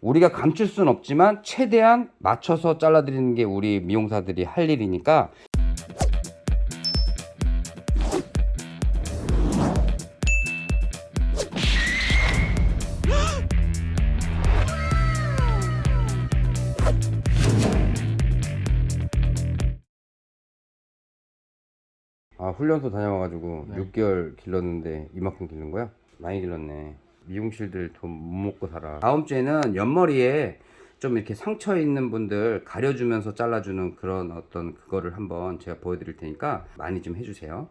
우리가 감출 수는 없지만 최대한 맞춰서 잘라드리는 게 우리 미용사들이 할 일이니까 아 훈련소 다녀와가지고 네. 6개월 길렀는데 이만큼 길른 거야? 많이 길렀네 미용실들 돈 못 먹고 살아. 다음 주에는 옆머리에 좀 이렇게 상처 있는 분들 가려주면서 잘라주는 그런 어떤 그거를 한번 제가 보여드릴 테니까 많이 좀 해주세요.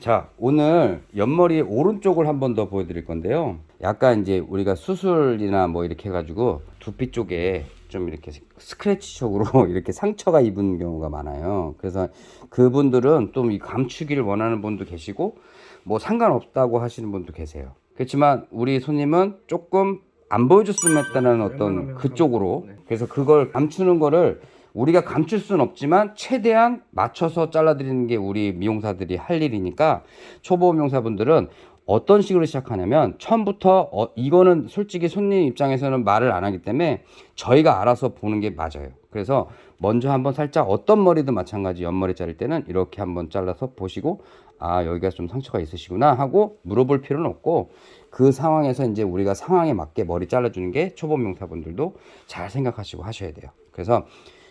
자 오늘 옆머리 오른쪽을 한 번 더 보여드릴 건데요. 약간 이제 우리가 수술이나 뭐 이렇게 해가지고 두피 쪽에 좀 이렇게 스크래치적으로 이렇게 상처가 입은 경우가 많아요. 그래서 그분들은 좀이 감추기를 원하는 분도 계시고 뭐 상관없다고 하시는 분도 계세요 그렇지만 우리 손님은 조금 안 보여줬으면 했다는 어떤 웬만하면 그쪽으로 네. 그래서 그걸 감추는 거를 우리가 감출 수는 없지만 최대한 맞춰서 잘라드리는 게 우리 미용사들이 할 일이니까 초보 미용사분들은 어떤 식으로 시작하냐면 처음부터 어, 이거는 솔직히 손님 입장에서는 말을 안 하기 때문에 저희가 알아서 보는 게 맞아요. 그래서 먼저 한번 살짝 어떤 머리든 마찬가지 옆머리 자를 때는 이렇게 한번 잘라서 보시고 아 여기가 좀 상처가 있으시구나 하고 물어볼 필요는 없고 그 상황에서 이제 우리가 상황에 맞게 머리 잘라주는 게 초보 미용사분들도 잘 생각하시고 하셔야 돼요. 그래서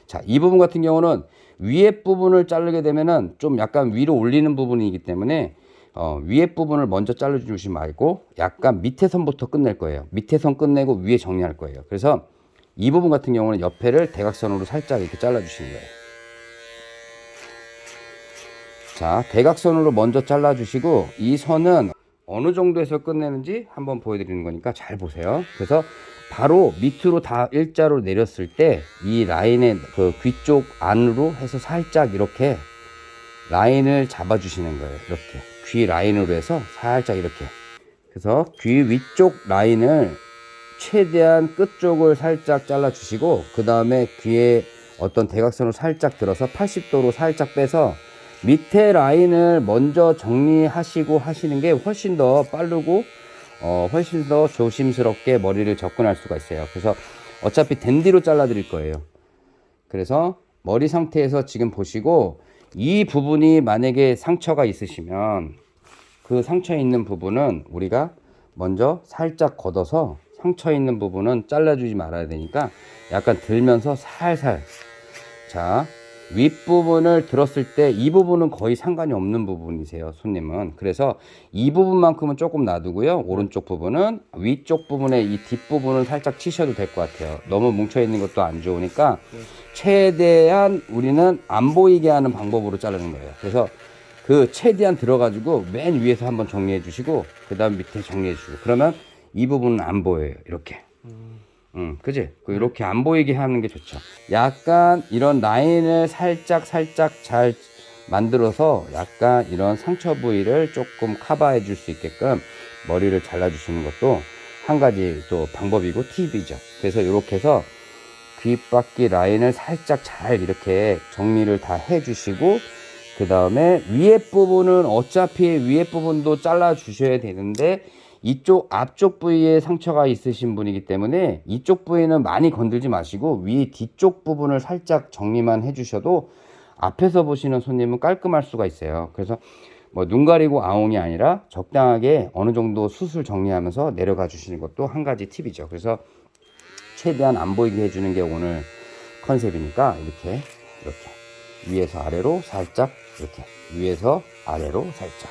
자, 이 부분 같은 경우는 위에 부분을 자르게 되면은 좀 약간 위로 올리는 부분이기 때문에 어, 위에 부분을 먼저 잘라주시 말고 약간 밑에 선부터 끝낼 거예요. 밑에 선 끝내고 위에 정리할 거예요. 그래서 이 부분 같은 경우는 옆에를 대각선으로 살짝 이렇게 잘라주시는 거예요. 자, 대각선으로 먼저 잘라주시고 이 선은 어느 정도에서 끝내는지 한번 보여드리는 거니까 잘 보세요. 그래서 바로 밑으로 다 일자로 내렸을 때 이 라인의 그 귀 쪽 안으로 해서 살짝 이렇게 라인을 잡아주시는 거예요. 이렇게 귀 라인으로 해서 살짝 이렇게 그래서 귀 위쪽 라인을 최대한 끝쪽을 살짝 잘라 주시고 그 다음에 귀에 어떤 대각선을 살짝 들어서 80도로 살짝 빼서 밑에 라인을 먼저 정리하시고 하시는 게 훨씬 더 빠르고 어, 훨씬 더 조심스럽게 머리를 접근할 수가 있어요. 그래서 어차피 댄디로 잘라 드릴 거예요. 그래서 머리 상태에서 지금 보시고 이 부분이 만약에 상처가 있으시면 그 상처 있는 부분은 우리가 먼저 살짝 걷어서 상처 있는 부분은 잘라주지 말아야 되니까 약간 들면서 살살. 자 윗부분을 들었을 때 이 부분은 거의 상관이 없는 부분이세요 손님은. 그래서 이 부분만큼은 조금 놔두고요. 오른쪽 부분은 위쪽 부분에 이 뒷부분을 살짝 치셔도 될 것 같아요. 너무 뭉쳐 있는 것도 안 좋으니까 최대한 우리는 안 보이게 하는 방법으로 자르는 거예요. 그래서 그 최대한 들어가지고 맨 위에서 한번 정리해 주시고 그 다음 밑에 정리해 주시고 그러면 이 부분은 안 보여요 이렇게 음, 그지? 그 이렇게 안 보이게 하는 게 좋죠. 약간 이런 라인을 살짝 살짝 잘 만들어서 약간 이런 상처 부위를 조금 커버해 줄 수 있게끔 머리를 잘라 주시는 것도 한 가지 또 방법이고 팁이죠. 그래서 이렇게 해서 귓바퀴 라인을 살짝 잘 이렇게 정리를 다 해 주시고 그 다음에 위에 부분은 어차피 위에 부분도 잘라 주셔야 되는데 이쪽 앞쪽 부위에 상처가 있으신 분이기 때문에 이쪽 부위는 많이 건들지 마시고 위 뒤쪽 부분을 살짝 정리만 해 주셔도 앞에서 보시는 손님은 깔끔할 수가 있어요. 그래서 뭐 눈 가리고 아웅이 아니라 적당하게 어느 정도 수술 정리하면서 내려가 주시는 것도 한 가지 팁이죠. 그래서 최대한 안 보이게 해주는 게 오늘 컨셉이니까 이렇게 이렇게. 위에서 아래로 살짝 이렇게. 위에서 아래로 살짝.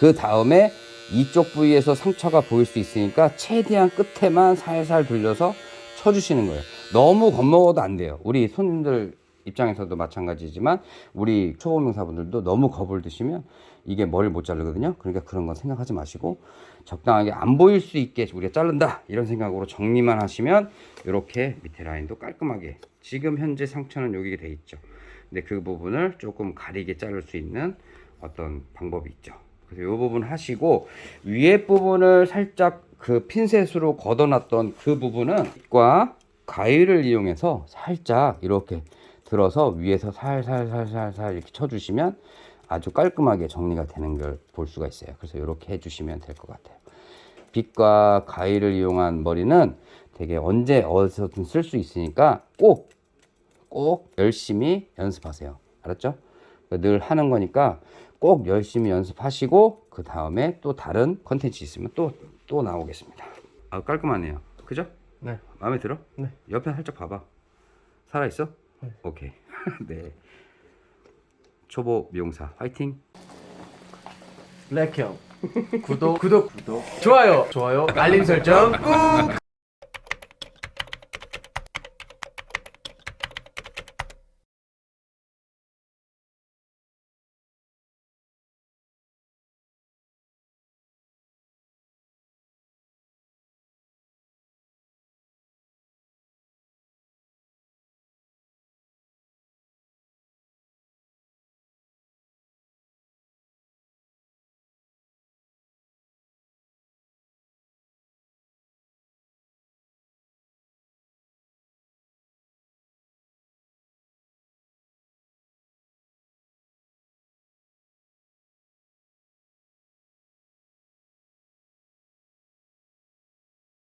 그 다음에 이쪽 부위에서 상처가 보일 수 있으니까 최대한 끝에만 살살 돌려서 쳐주시는 거예요. 너무 겁먹어도 안 돼요. 우리 손님들 입장에서도 마찬가지지만 우리 초보 명사분들도 너무 겁을 드시면 이게 머리를 못 자르거든요. 그러니까 그런 건 생각하지 마시고 적당하게 안 보일 수 있게 우리가 자른다 이런 생각으로 정리만 하시면 이렇게 밑에 라인도 깔끔하게 지금 현재 상처는 여기 돼 있죠. 근데 그 부분을 조금 가리게 자를 수 있는 어떤 방법이 있죠. 그래서 이 부분 하시고 위에 부분을 살짝 그 핀셋으로 걷어놨던 그 부분은 과 가위를 이용해서 살짝 이렇게 들어서 위에서 살살살살살 이렇게 쳐주시면 아주 깔끔하게 정리가 되는 걸 볼 수가 있어요. 그래서 이렇게 해주시면 될 것 같아요. 빗과 가위를 이용한 머리는 되게 언제 어디서든 쓸 수 있으니까 꼭 꼭 열심히 연습하세요. 알았죠? 늘 하는 거니까 꼭 열심히 연습하시고 그 다음에 또 다른 컨텐츠 있으면 또 또 나오겠습니다. 아 깔끔하네요. 그죠? 네. 마음에 들어? 네. 옆에 살짝 봐봐. 살아 있어? 오케이. 네. 초보 미용사 화이팅. 블랙형 구독 구독 구독 좋아요 좋아요 알림 설정 꾹